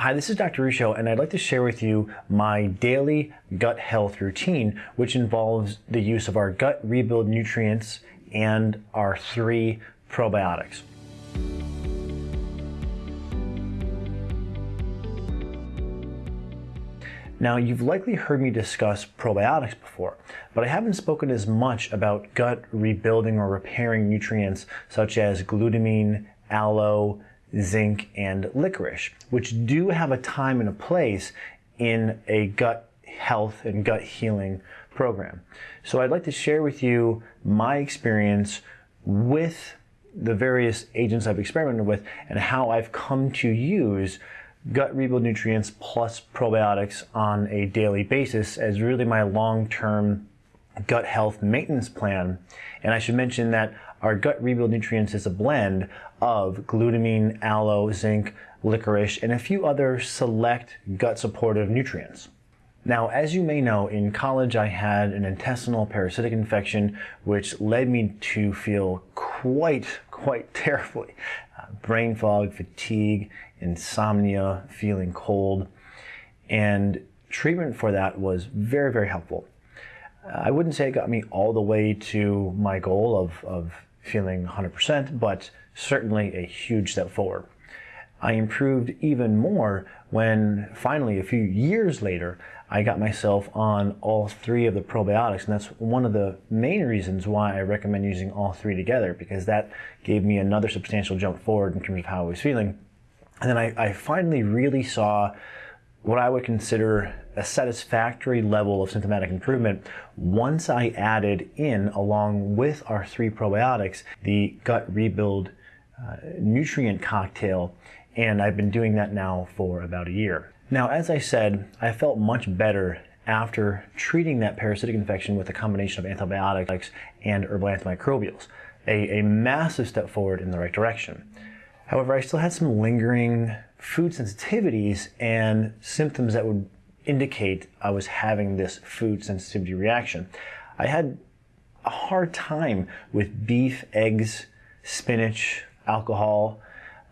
Hi, this is Dr. Ruscio, and I'd like to share with you my daily gut health routine, which involves the use of our gut rebuild nutrients and our three probiotics. Now, you've likely heard me discuss probiotics before, but I haven't spoken as much about gut rebuilding or repairing nutrients such as glutamine, aloe, zinc, and licorice, which do have a time and a place in a gut health and gut healing program. So I'd like to share with you my experience with the various agents I've experimented with and how I've come to use gut rebuild nutrients plus probiotics on a daily basis as really my long-term gut health maintenance plan. And I should mention that our gut rebuild nutrients is a blend of glutamine, aloe, zinc, licorice, and a few other select gut supportive nutrients. Now, as you may know, in college I had an intestinal parasitic infection which led me to feel quite, quite terribly. Uh, brain fog, fatigue, insomnia, feeling cold, and treatment for that was very, very helpful. I wouldn't say it got me all the way to my goal of, of feeling 100%, but certainly a huge step forward. I improved even more when finally, a few years later, I got myself on all three of the probiotics. And that's one of the main reasons why I recommend using all three together, because that gave me another substantial jump forward in terms of how I was feeling. And then I, I finally really saw what I would consider a satisfactory level of symptomatic improvement once I added in, along with our three probiotics, the gut rebuild uh, nutrient cocktail. And I've been doing that now for about a year. Now, as I said, I felt much better after treating that parasitic infection with a combination of antibiotics and herbal antimicrobials, a, a massive step forward in the right direction. However, I still had some lingering food sensitivities and symptoms that would indicate I was having this food sensitivity reaction. I had a hard time with beef, eggs, spinach, alcohol,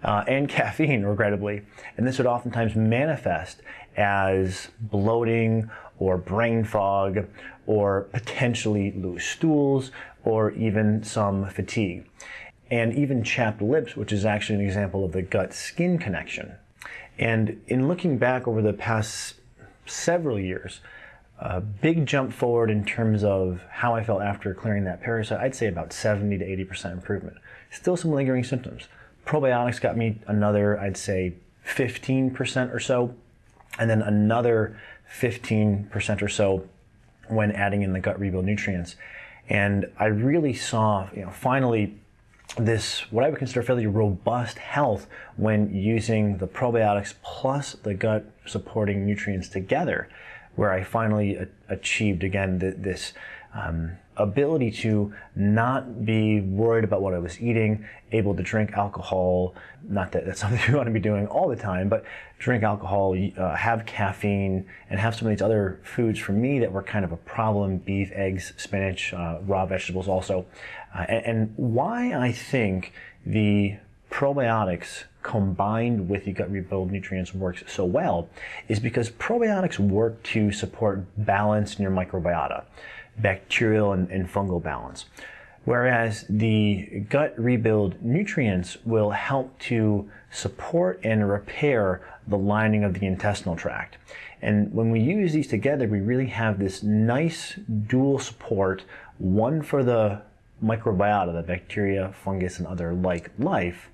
uh, and caffeine, regrettably. And this would oftentimes manifest as bloating or brain fog or potentially loose stools or even some fatigue and even chapped lips, which is actually an example of the gut-skin connection. And in looking back over the past several years, a big jump forward in terms of how I felt after clearing that parasite, I'd say about 70 to 80% improvement. Still some lingering symptoms. Probiotics got me another, I'd say 15% or so, and then another 15% or so when adding in the gut rebuild nutrients. And I really saw, you know, finally this, what I would consider fairly robust health when using the probiotics plus the gut supporting nutrients together, where I finally achieved again this um, ability to not be worried about what I was eating, able to drink alcohol, not that that's something you want to be doing all the time, but drink alcohol, uh, have caffeine, and have some of these other foods for me that were kind of a problem, beef, eggs, spinach, uh, raw vegetables also. Uh, and, and why I think the probiotics combined with the gut rebuild nutrients works so well is because probiotics work to support balance in your microbiota bacterial and, and fungal balance. Whereas the gut rebuild nutrients will help to support and repair the lining of the intestinal tract. And when we use these together, we really have this nice dual support, one for the microbiota, the bacteria, fungus, and other like life,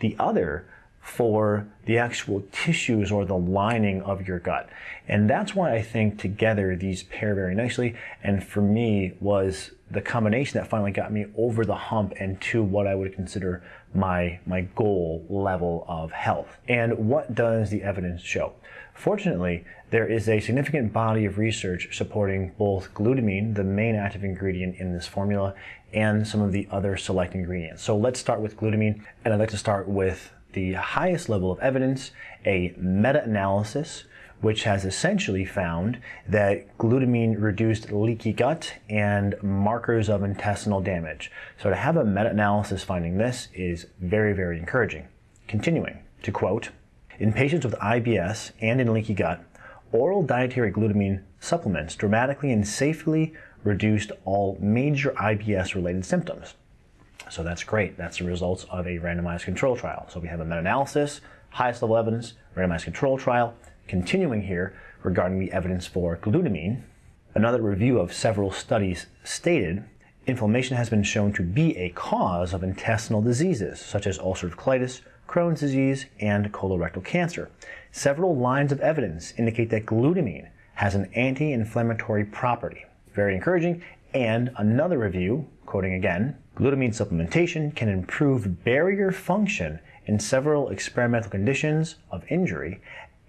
the other for the actual tissues or the lining of your gut. And that's why I think together these pair very nicely. And for me was the combination that finally got me over the hump and to what I would consider my, my goal level of health. And what does the evidence show? Fortunately, there is a significant body of research supporting both glutamine, the main active ingredient in this formula, and some of the other select ingredients. So let's start with glutamine, and I'd like to start with the highest level of evidence, a meta-analysis, which has essentially found that glutamine reduced leaky gut and markers of intestinal damage. So to have a meta-analysis finding this is very, very encouraging. Continuing to quote, In patients with IBS and in leaky gut, oral dietary glutamine supplements dramatically and safely reduced all major IBS-related symptoms. So that's great. That's the results of a randomized control trial. So we have a meta-analysis, highest level evidence, randomized control trial. Continuing here regarding the evidence for glutamine, another review of several studies stated inflammation has been shown to be a cause of intestinal diseases such as ulcerative colitis, Crohn's disease, and colorectal cancer. Several lines of evidence indicate that glutamine has an anti-inflammatory property. Very encouraging. And another review, quoting again, glutamine supplementation can improve barrier function in several experimental conditions of injury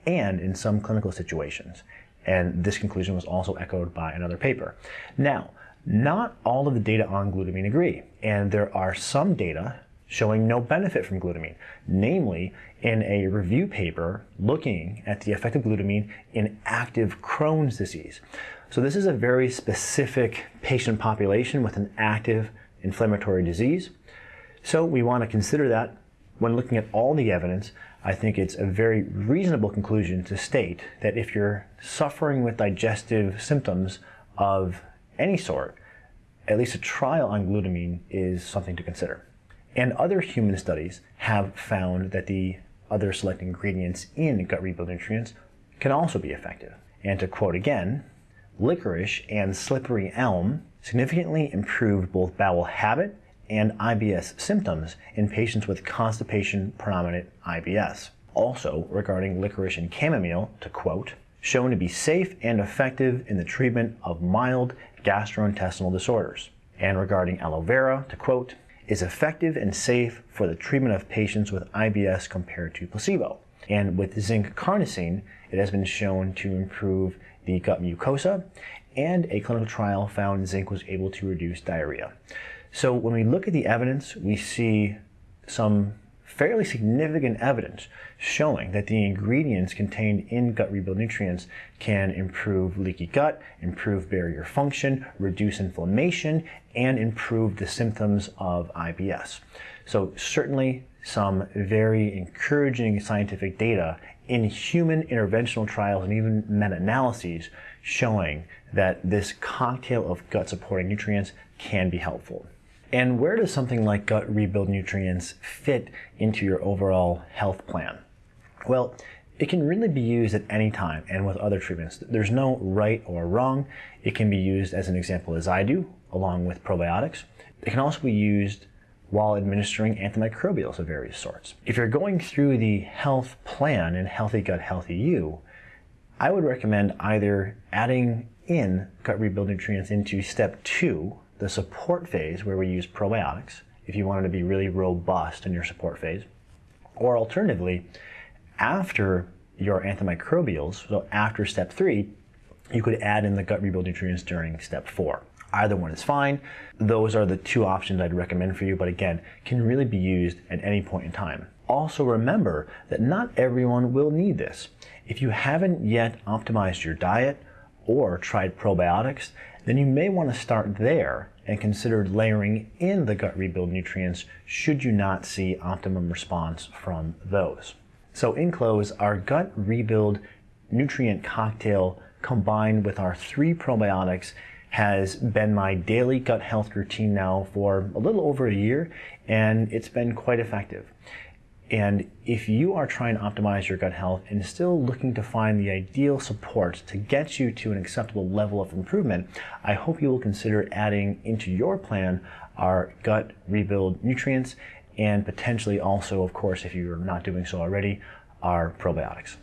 and in some clinical situations. And this conclusion was also echoed by another paper. Now, not all of the data on glutamine agree, and there are some data showing no benefit from glutamine, namely in a review paper looking at the effect of glutamine in active Crohn's disease. So this is a very specific patient population with an active inflammatory disease. So we want to consider that when looking at all the evidence, I think it's a very reasonable conclusion to state that if you're suffering with digestive symptoms of any sort, at least a trial on glutamine is something to consider. And other human studies have found that the other select ingredients in gut rebuild nutrients can also be effective. And to quote again, licorice and slippery elm significantly improved both bowel habit and IBS symptoms in patients with constipation predominant IBS. Also, regarding licorice and chamomile, to quote, shown to be safe and effective in the treatment of mild gastrointestinal disorders. And regarding aloe vera, to quote, is effective and safe for the treatment of patients with IBS compared to placebo. And with zinc carnosine, it has been shown to improve the gut mucosa, and a clinical trial found zinc was able to reduce diarrhea. So when we look at the evidence, we see some fairly significant evidence showing that the ingredients contained in gut rebuild nutrients can improve leaky gut, improve barrier function, reduce inflammation, and improve the symptoms of IBS. So certainly some very encouraging scientific data in human interventional trials and even meta-analyses showing that this cocktail of gut supporting nutrients can be helpful. And where does something like gut rebuild nutrients fit into your overall health plan? Well, it can really be used at any time and with other treatments. There's no right or wrong. It can be used as an example as I do, along with probiotics. It can also be used while administering antimicrobials of various sorts. If you're going through the health plan in Healthy Gut, Healthy You, I would recommend either adding in gut rebuild nutrients into step two the support phase where we use probiotics if you wanted to be really robust in your support phase. Or alternatively, after your antimicrobials, so after step three, you could add in the gut rebuild nutrients during step four. Either one is fine. Those are the two options I'd recommend for you, but again, can really be used at any point in time. Also remember that not everyone will need this. If you haven't yet optimized your diet or tried probiotics, then you may want to start there and consider layering in the gut rebuild nutrients should you not see optimum response from those. So in close, our gut rebuild nutrient cocktail combined with our three probiotics has been my daily gut health routine now for a little over a year and it's been quite effective. And if you are trying to optimize your gut health and still looking to find the ideal support to get you to an acceptable level of improvement, I hope you will consider adding into your plan our gut rebuild nutrients and potentially also, of course, if you're not doing so already, our probiotics.